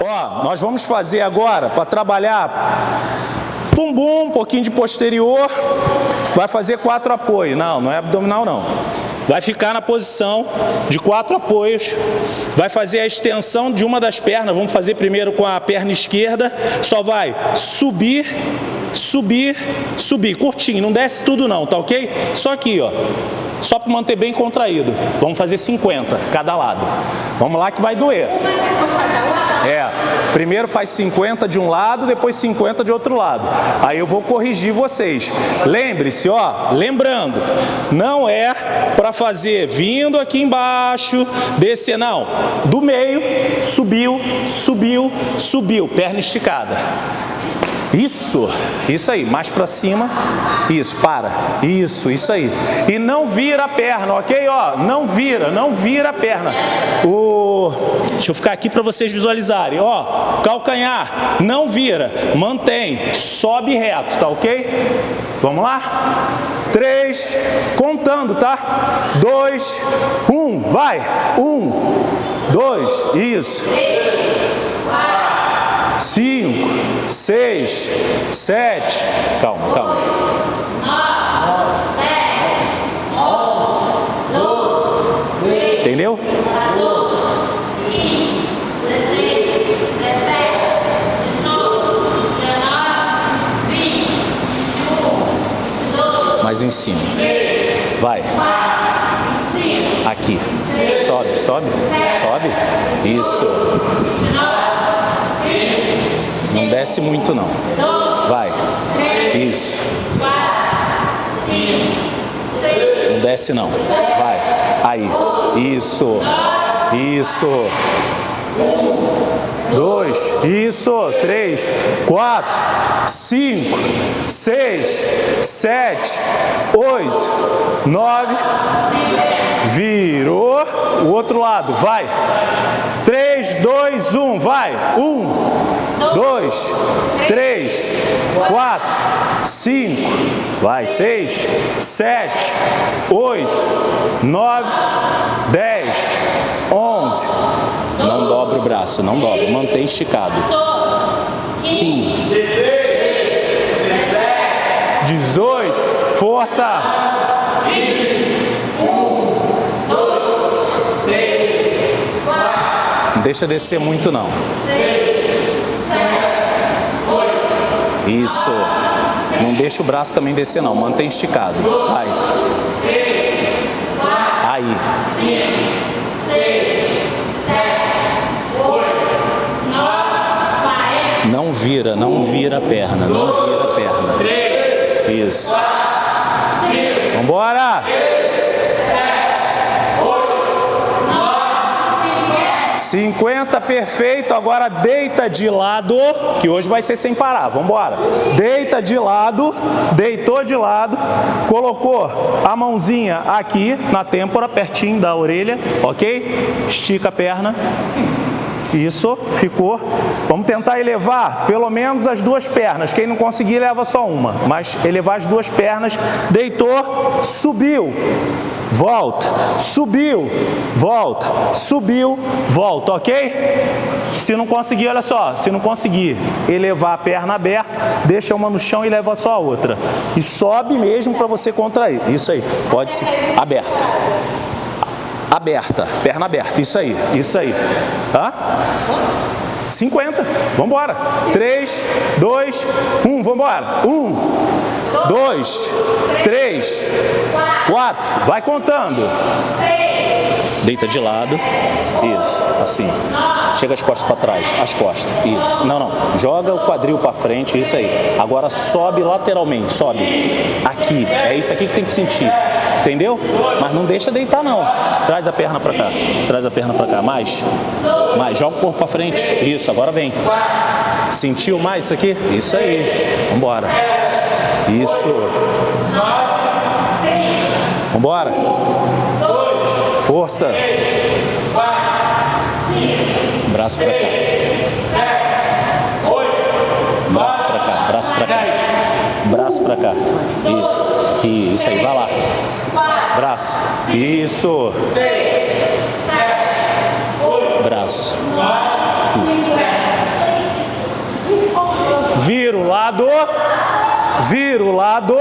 Ó, nós vamos fazer agora para trabalhar bumbum, um pouquinho de posterior, vai fazer quatro apoios. Não, não é abdominal não. Vai ficar na posição de quatro apoios, vai fazer a extensão de uma das pernas, vamos fazer primeiro com a perna esquerda, só vai subir, subir, subir, curtinho, não desce tudo não, tá ok? Só aqui, ó, só para manter bem contraído. Vamos fazer 50 cada lado. Vamos lá que vai doer. É, primeiro faz 50 de um lado, depois 50 de outro lado. Aí eu vou corrigir vocês. Lembre-se, ó, lembrando, não é para fazer vindo aqui embaixo, descer, não. Do meio, subiu, subiu, subiu, perna esticada. Isso, isso aí, mais para cima, isso, para, isso, isso aí. E não vira a perna, ok? Ó, não vira, não vira a perna. O... Deixa eu ficar aqui para vocês visualizarem, ó, calcanhar, não vira, mantém, sobe reto, tá ok? Vamos lá? Três, contando, tá? Dois, um, vai, um, dois, isso cinco, seis, sete, calma, calma. Entendeu? Mais em cima. Vai. Aqui. Sobe, sobe, sobe. Isso. Não desce muito não. Vai. Isso. Não desce não. Vai. Aí. Isso. Isso. Dois. Isso. Três. Quatro. Cinco. Seis. Sete. Oito. Nove. Virou. O outro lado. Vai. Três, dois, um. Vai. Um dois, três, quatro, cinco, vai, seis, sete, oito, nove, dez, onze. Não dobra o braço, não dobra, mantém esticado. Quinze, dezoito, força. Deixa descer muito não. Isso. Não deixa o braço também descer não, mantém esticado. Vai. Aí. Não vira, não vira a perna, não vira a perna. Isso. Vambora! 50 perfeito, agora deita de lado, que hoje vai ser sem parar, vamos embora. Deita de lado, deitou de lado, colocou a mãozinha aqui na têmpora, pertinho da orelha, ok? Estica a perna. Isso, ficou. Vamos tentar elevar pelo menos as duas pernas. Quem não conseguir, leva só uma. Mas elevar as duas pernas, deitou, subiu volta, subiu, volta, subiu, volta, ok? Se não conseguir, olha só, se não conseguir elevar a perna aberta, deixa uma no chão e leva só a outra. E sobe mesmo para você contrair. Isso aí, pode ser aberta. Aberta, perna aberta, isso aí, isso aí. Tá? 50, vamos embora. 3, 2, 1, vamos embora. 1, dois, três, quatro, vai contando. Deita de lado, isso, assim. Chega as costas para trás, as costas, isso. Não, não, joga o quadril para frente, isso aí. Agora sobe lateralmente, sobe. Aqui, é isso aqui que tem que sentir. Entendeu? Mas não deixa deitar não. Traz a perna para cá, traz a perna para cá, mais. Mais, joga o corpo para frente. Isso, agora vem. Sentiu mais isso aqui? Isso aí. Vambora. Isso. Vambora. Força. Braço pra cá. Braço pra cá, braço pra cá. Braço pra cá. Isso. Isso aí, vai lá. Braço. Isso. Braço. aqui. Vira o lado. Vira o lado.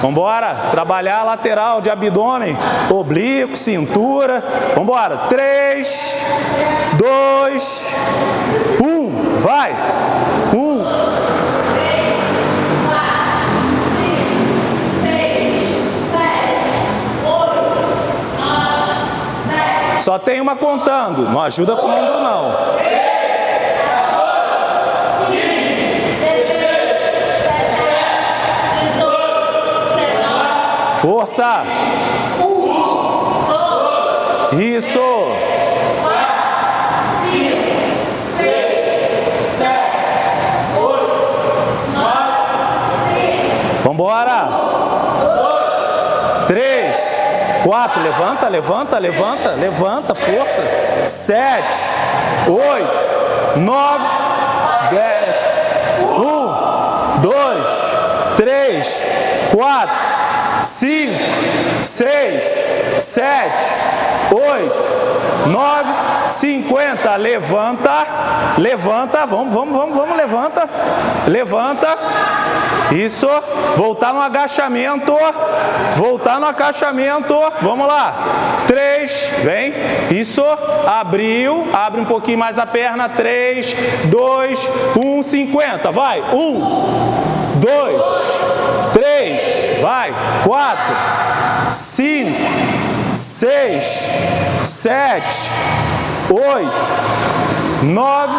Vambora. Trabalhar a lateral de abdômen, oblíquo, cintura. Vambora. Três, dois, um. Vai. Um. Só tem uma contando, não ajuda com o não. Força! Isso! Vambora! Três, quatro, levanta, levanta, levanta, levanta, força. Sete, oito, nove, dez. Um, dois, três, quatro, cinco, seis, sete, oito, nove, cinquenta. Levanta, levanta, vamos, vamos, vamos, vamos, levanta, levanta. Isso, voltar no agachamento, voltar no agachamento, vamos lá. Três, vem, isso, abriu, abre um pouquinho mais a perna, três, dois, um, cinquenta, vai, um, dois, três, vai, quatro, cinco, seis, sete, oito, nove,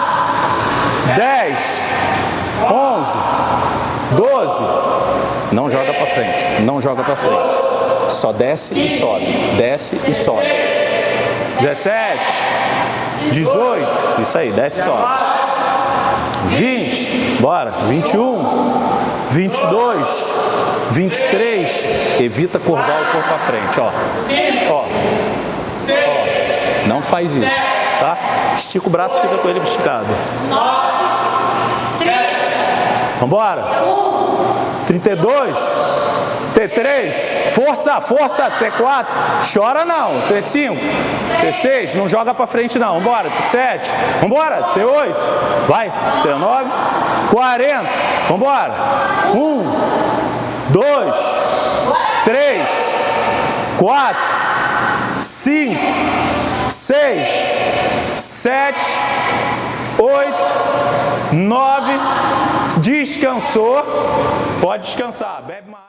dez, onze, doze. Não joga para frente, não joga para frente. Só desce e sobe, desce e sobe. 17, 18, isso aí, desce e sobe. 20, bora, 21, 22, 23, evita curvar o corpo à frente, ó. Ó, ó. Não faz isso, tá? Estica o braço e fica com ele esticado. Vambora. 32, T3, força, força, T4, chora não, T5, T6, não joga pra frente não, vambora, T7, vambora, T8, vai, T9, 40, vambora, 1, 2, 3, 4, 5, 6, 7, 8, 9, descansou, pode descansar, bebe mais.